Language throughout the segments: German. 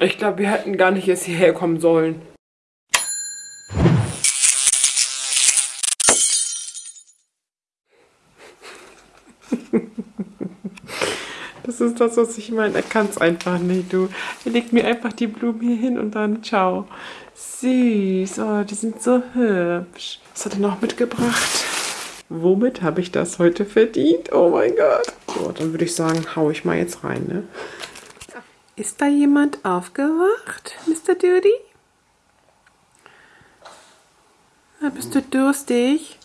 Ich glaube, wir hätten gar nicht erst hierher kommen sollen. Das ist das, was ich meine. Er kann es einfach nicht, du. Er legt mir einfach die Blumen hier hin und dann ciao. Süß. Oh, die sind so hübsch. Was hat er noch mitgebracht? Womit habe ich das heute verdient? Oh mein Gott. So, dann würde ich sagen, hau ich mal jetzt rein, ne? Ist da jemand aufgewacht, Mr. Duty? Na, bist du durstig?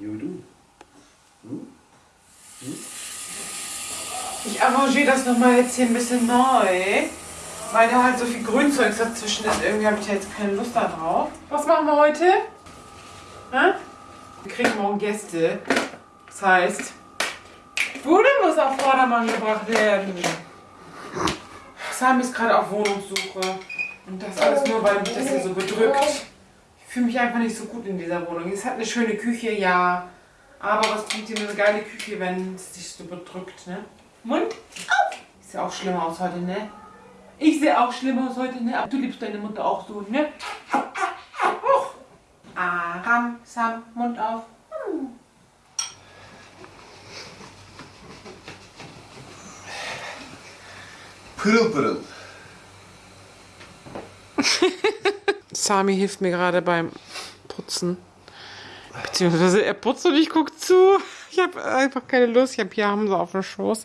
Uyudun mu? Ich arrangiere das nochmal jetzt hier ein bisschen neu, weil da halt so viel Grünzeugs dazwischen ist. Irgendwie habe ich da jetzt keine Lust da drauf. Was machen wir heute? Hä? Wir kriegen morgen Gäste. Das heißt, Bude muss auf Vordermann gebracht werden. Sami ist gerade auf Wohnungssuche. Und das alles nur, weil mich das hier so bedrückt. Ich fühle mich einfach nicht so gut in dieser Wohnung. Es hat eine schöne Küche, ja. Aber was bringt dir eine geile Küche, wenn es dich so bedrückt, ne? Mund auf! Ich sehe auch schlimm aus heute, ne? Ich sehe auch schlimm aus heute, ne? Aber du liebst deine Mutter auch so, ne? Aram, Sam, Mund auf. Pırıl pırıl. Sami hilft mir gerade beim Putzen. Beziehungsweise er putzt und ich gucke zu. Ich habe einfach keine Lust. Ich habe hier Hamza auf dem Schoß.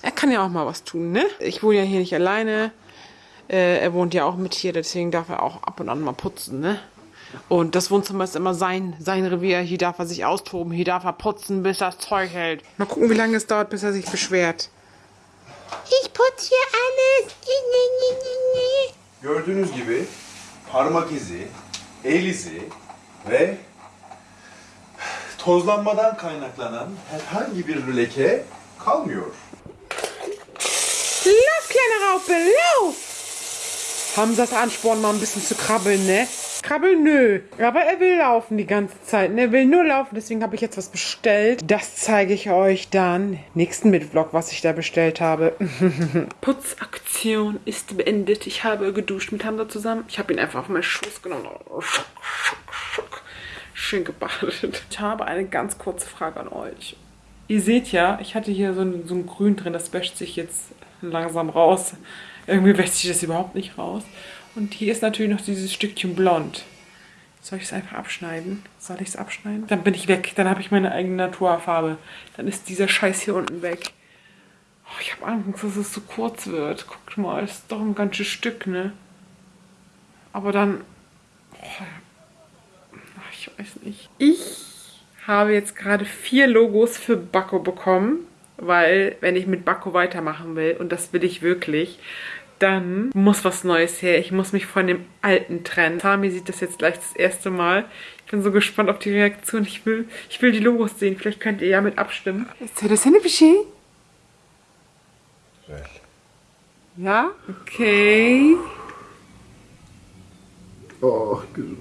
Er kann ja auch mal was tun, ne? Ich wohne ja hier nicht alleine. Äh, er wohnt ja auch mit hier, deswegen darf er auch ab und an mal putzen, ne? Und das Wohnzimmer ist immer sein, sein Revier. Hier darf er sich austoben. Hier darf er putzen, bis das Zeug hält. Mal gucken, wie lange es dauert, bis er sich beschwert. Ich putze hier alles. Gördüğünüz gibi parmak izi, el izi ve tozlanmadan kaynaklanan herhangi bir leke kalmıyor. Lauf, kleine Raupe, lauf! Hamzas Ansporn, mal ein bisschen zu krabbeln, ne? Krabbeln, nö. Aber er will laufen die ganze Zeit, ne? Er will nur laufen, deswegen habe ich jetzt was bestellt. Das zeige ich euch dann nächsten Mitvlog, was ich da bestellt habe. Putzaktion ist beendet. Ich habe geduscht mit Hamza zusammen. Ich habe ihn einfach auf meinen Schoß genommen. Schock, schock, schock. Schön gebadet. Ich habe eine ganz kurze Frage an euch. Ihr seht ja, ich hatte hier so ein, so ein Grün drin, das wäscht sich jetzt langsam raus. Irgendwie wäscht sich das überhaupt nicht raus. Und hier ist natürlich noch dieses Stückchen blond. Soll ich es einfach abschneiden? Soll ich es abschneiden? Dann bin ich weg. Dann habe ich meine eigene Naturfarbe. Dann ist dieser Scheiß hier unten weg. Oh, ich habe Angst, dass es zu kurz wird. Guckt mal, das ist doch ein ganzes Stück, ne? Aber dann... Oh, ich weiß nicht. Ich habe jetzt gerade vier Logos für Bakko bekommen, weil wenn ich mit Bakko weitermachen will, und das will ich wirklich, dann muss was Neues her. Ich muss mich von dem alten trennen. Sami sieht das jetzt gleich das erste Mal. Ich bin so gespannt auf die Reaktion. Ich will, ich will die Logos sehen. Vielleicht könnt ihr ja mit abstimmen. Ist das eine Bescheid? Ja? Okay. Oh, gesund.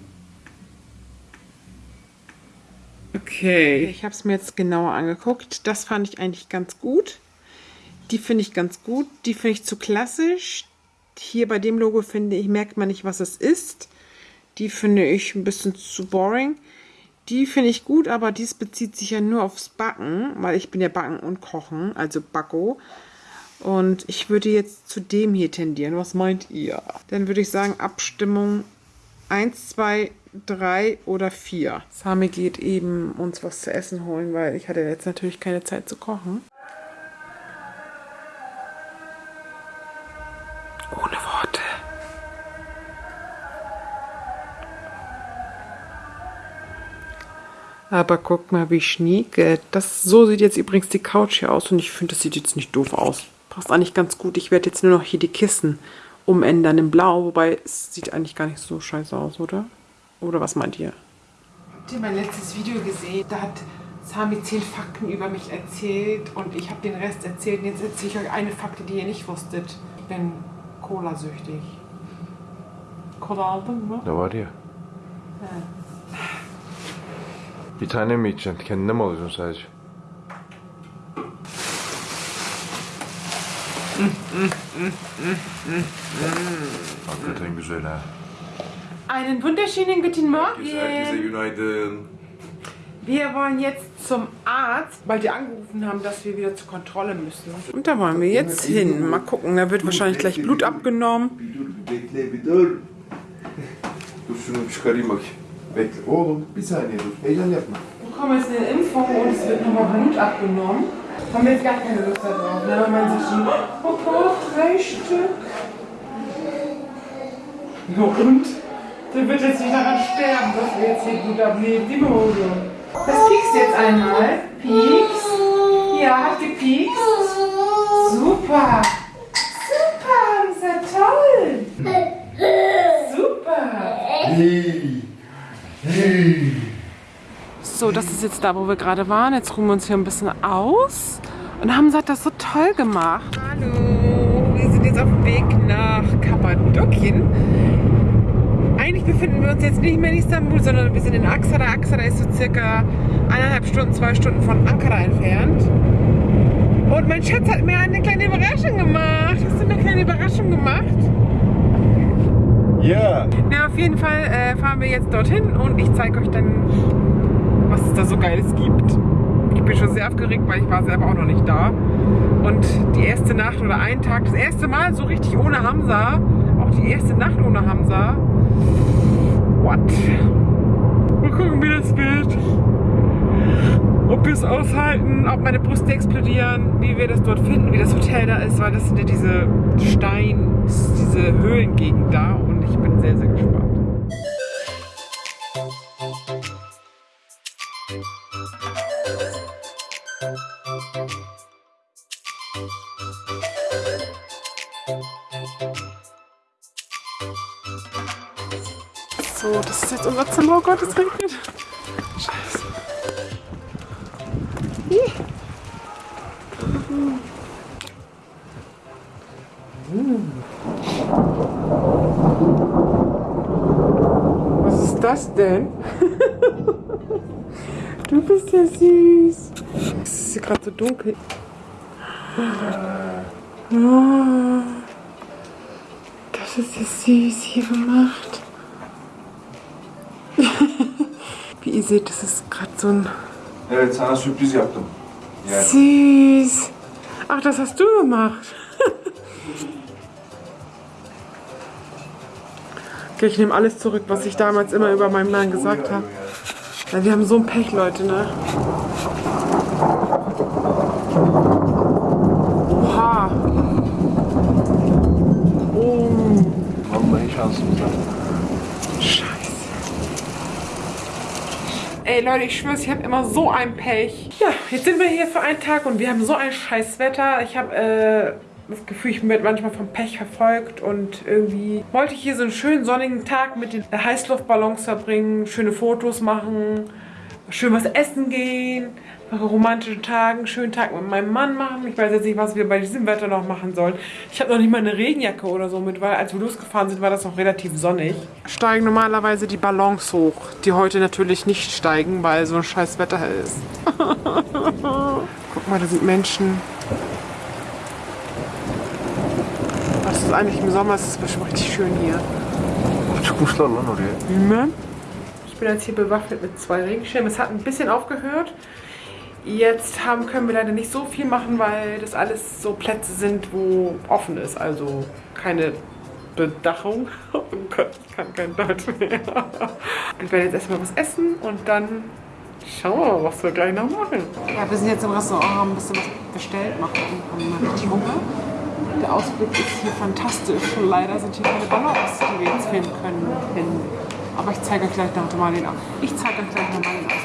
Okay. Ich habe es mir jetzt genauer angeguckt. Das fand ich eigentlich ganz gut. Die finde ich ganz gut. Die finde ich zu klassisch. Hier bei dem Logo finde ich, merkt man nicht, was es ist. Die finde ich ein bisschen zu boring. Die finde ich gut, aber dies bezieht sich ja nur aufs Backen, weil ich bin ja Backen und Kochen, also Backo. Und ich würde jetzt zu dem hier tendieren. Was meint ihr? Dann würde ich sagen, Abstimmung 1, 2, 3 oder 4. Sami geht eben uns was zu essen holen, weil ich hatte jetzt natürlich keine Zeit zu kochen. Aber guck mal, wie schnieke. Das, so sieht jetzt übrigens die Couch hier aus und ich finde, das sieht jetzt nicht doof aus. Passt eigentlich ganz gut. Ich werde jetzt nur noch hier die Kissen umändern in blau, wobei es sieht eigentlich gar nicht so scheiße aus, oder? Oder was meint ihr? Habt ihr mein letztes Video gesehen? Da hat Sami zehn Fakten über mich erzählt und ich habe den Rest erzählt. Und jetzt erzähle ich euch eine Fakte, die ihr nicht wusstet. Ich bin Cola-süchtig. Cola aldın mı? Ne var ya? Bir tane mi içeceksin? Kendine mi alacaksın sadece? Hakikaten güzel ha. Einen wunderschönen guten Herkese, herkese Morgen. günaydın. Wir wollen jetzt zum Arzt, weil die angerufen haben, dass wir wieder zur Kontrolle müssen. Und da wollen wir jetzt hin. Mal gucken, da wird wahrscheinlich gleich Blut abgenommen. Dur şunu çıkarayım bakayım. Bekle. Oğlum bir saniye dur. Heyecan yapma. Bekommen jetzt eine Impfung und es wird nochmal Blut abgenommen. Haben wir jetzt gar keine Lust darauf. Ne? Wenn man sich schon, oh Gott, drei Stück. Ja, und? Der wird jetzt nicht daran sterben, dass wir jetzt hier Blut abnehmen. Die Mode. Das piekst jetzt einmal. Pieks. Ja, hat gepiekst. Super, das ist ja toll. Super. Hey. Hey. So, das ist jetzt da, wo wir gerade waren. Jetzt ruhen wir uns hier ein bisschen aus. Und Hamza hat das so toll gemacht. Hallo, wir sind jetzt auf dem Weg nach Kappadokien. Eigentlich befinden wir uns jetzt nicht mehr in Istanbul, sondern wir sind in Aksara. Aksara ist so circa eineinhalb Stunden, zwei Stunden von Ankara entfernt. Und mein Schatz hat mir eine kleine Überraschung gemacht. Hast du eine kleine Überraschung gemacht? Ja. Ja, auf jeden Fall äh, fahren wir jetzt dorthin und ich zeige euch dann, was es da so Geiles gibt. Ich bin schon sehr aufgeregt, weil ich war selber auch noch nicht da. Und die erste Nacht oder einen Tag, das erste Mal so richtig ohne Hamza, auch die erste Nacht ohne Hamza. What? Mal gucken, wie das wird. Ob wir es aushalten, ob meine Brüste explodieren, wie wir das dort finden, wie das Hotel da ist, weil das sind ja diese Stein, diese Höhlengegend da und ich bin sehr, sehr gespannt. So, das ist jetzt unser Zimmer. Oh Gott, es regnet. Scheiße. Ih. Was ist das denn? Du bist ja süß. Es ist hier gerade so dunkel. Oh, das ist ja süß hier gemacht. Ihr seht, das ist gerade so ein Evet sana sürpriz yaptım. Yani. Süß. Ach, das hast du gemacht. Okay, ich nehme alles zurück, was ich damals immer über meinen Mann gesagt habe. Ja, wir haben so ein Pech, Leute, ne? Oha. Oh, Vallahi şansımız var. Scheiße. Ey Leute, ich schwör's, ich habe immer so ein Pech. Ja, jetzt sind wir hier für einen Tag und wir haben so ein scheiß Wetter. Ich habe äh, das Gefühl, ich werde manchmal vom Pech verfolgt und irgendwie wollte ich hier so einen schönen sonnigen Tag mit den Heißluftballons verbringen, schöne Fotos machen, schön was essen gehen, romantischen Tagen, einen schönen Tag mit meinem Mann machen. Ich weiß jetzt nicht, was wir bei diesem Wetter noch machen sollen. Ich habe noch nicht mal eine Regenjacke oder so mit, weil als wir losgefahren sind, war das noch relativ sonnig. Steigen normalerweise die Ballons hoch, die heute natürlich nicht steigen, weil so ein scheiß Wetter ist. Guck mal, da sind Menschen. Das ist eigentlich im Sommer, es ist bestimmt richtig schön hier. Ne? Ich bin jetzt hier bewaffnet mit zwei Regenschirmen. Es hat ein bisschen aufgehört. Jetzt haben, können wir leider nicht so viel machen, weil das alles so Plätze sind, wo offen ist. Also keine Bedachung. Oh Gott, ich kann kein Deutsch mehr. Wir werden jetzt erstmal was essen und dann schauen wir mal, was wir gleich noch machen. Ja, wir sind jetzt im Restaurant, haben ein bisschen was bestellt, machen haben richtig Hunger. Der Ausblick ist hier fantastisch. Leider sind hier keine Ballons, die wir jetzt filmen können. Aber ich zeige euch gleich noch mal den Aus. Ich zeige euch gleich noch mal den Ausblick.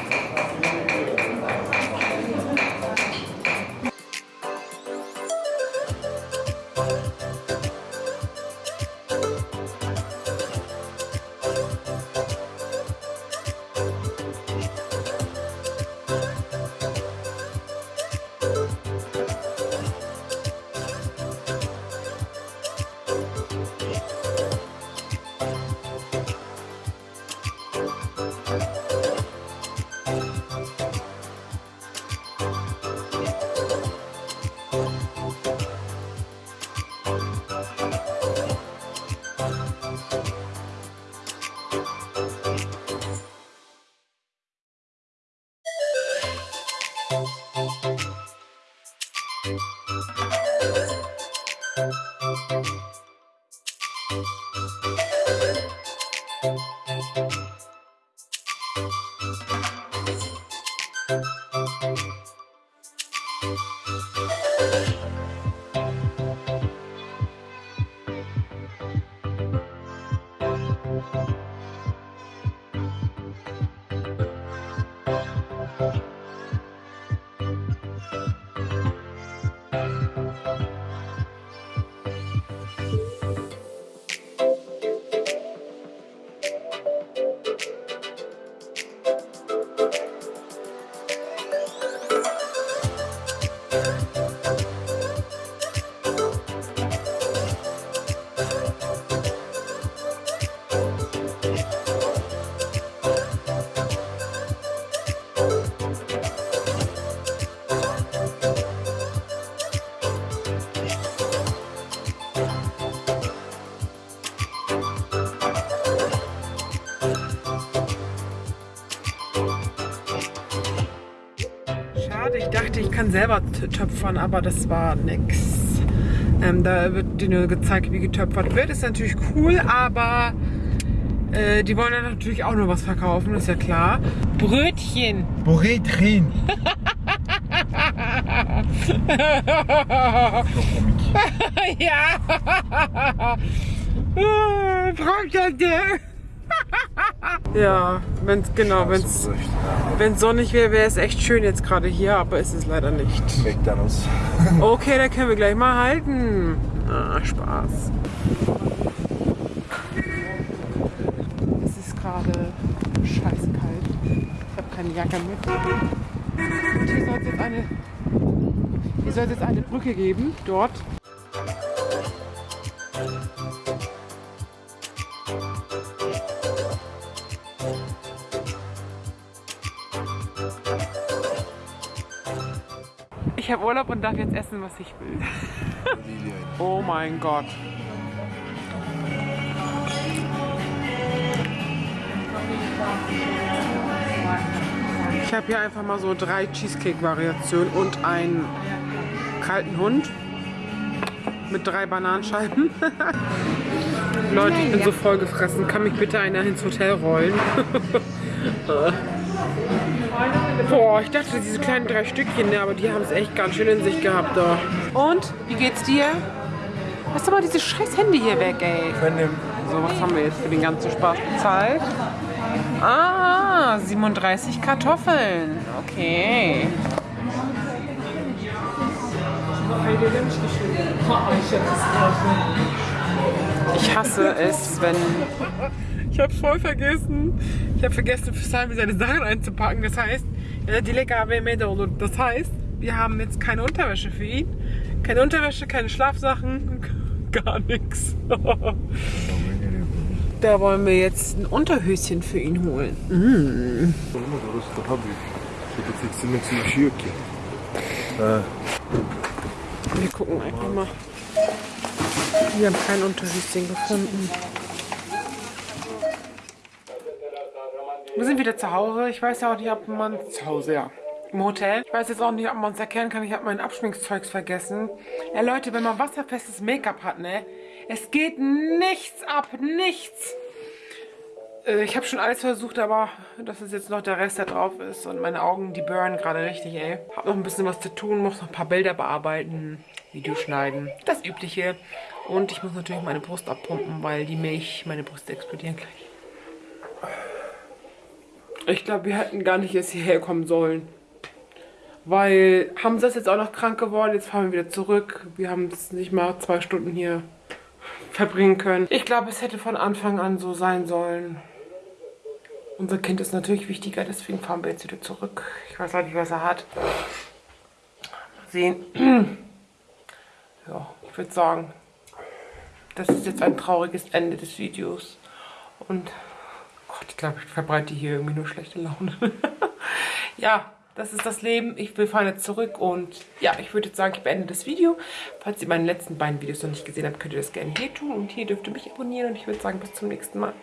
Ich kann selber töpfern, aber das war nix. Ähm, da wird dir nur gezeigt, wie getöpfert wird. Ist natürlich cool, aber äh, die wollen ja natürlich auch nur was verkaufen, ist ja klar. Brötchen. Brötchen. ja. Brötchen. Ja, wenn's genau, wenn sonnig wäre, wäre es echt schön jetzt gerade hier, aber ist es leider nicht. McDonalds. Okay, dann können wir gleich mal halten. Ah, Spaß. Es ist gerade scheiße kalt. Ich habe keine Jacke mit. Und hier soll es jetzt eine, hier soll es jetzt eine Brücke geben, dort. Ich habe Urlaub und darf jetzt essen, was ich will. Oh mein Gott. Ich habe hier einfach mal so drei Cheesecake-Variationen und einen kalten Hund mit drei Bananenscheiben. Leute, ich bin so voll gefressen. Kann mich bitte einer ins Hotel rollen? Boah, ich dachte, diese kleinen drei Stückchen, ne, aber die haben es echt ganz schön in sich gehabt da. Und, wie geht's dir? Lass doch mal dieses scheiß Handy hier weg, ey. So, was haben wir jetzt für den ganzen Spaß bezahlt? Ah, 37 Kartoffeln. Okay. Ich hasse es, wenn... Ich hab's voll vergessen. Ich habe vergessen, für Sami seine Sachen einzupacken. Das heißt, die lecker Das heißt, wir haben jetzt keine Unterwäsche für ihn. Keine Unterwäsche, keine Schlafsachen, gar nichts. Da wollen wir jetzt ein Unterhöschen für ihn holen. Wir gucken einfach mal. Wir haben kein Unterhöschen gefunden. Wir sind wieder zu Hause. Ich weiß ja auch nicht, ob man zu Hause, ja. Im Hotel. Ich weiß jetzt auch nicht, ob man es erkennen kann. Ich habe mein Abschminkzeugs vergessen. Ja, Leute, wenn man wasserfestes Make-up hat, ne? Es geht nichts ab. Nichts. Äh, Ich habe schon alles versucht, aber das ist jetzt noch der Rest, der drauf ist. Und meine Augen, die burnen gerade richtig, ey. Hab noch ein bisschen was zu tun, muss noch ein paar Bilder bearbeiten, Video schneiden. Das Übliche. Und ich muss natürlich meine Brust abpumpen, weil die Milch, meine Brüste explodieren gleich. Ich glaube, wir hätten gar nicht erst hierher kommen sollen. Weil Hamza ist jetzt auch noch krank geworden. Jetzt fahren wir wieder zurück. Wir haben es nicht mal zwei Stunden hier verbringen können. Ich glaube, es hätte von Anfang an so sein sollen. Unser Kind ist natürlich wichtiger, deswegen fahren wir jetzt wieder zurück. Ich weiß auch nicht, was er hat. Mal sehen. Ja, ich würde sagen, das ist jetzt ein trauriges Ende des Videos. Und ich glaube, ich verbreite hier irgendwie nur schlechte Laune. ja, das ist das Leben. Ich will fahren jetzt zurück und ja, ich würde jetzt sagen, ich beende das Video. Falls ihr meine letzten beiden Videos noch nicht gesehen habt, könnt ihr das gerne hier tun und hier dürft ihr mich abonnieren und ich würde sagen, bis zum nächsten Mal.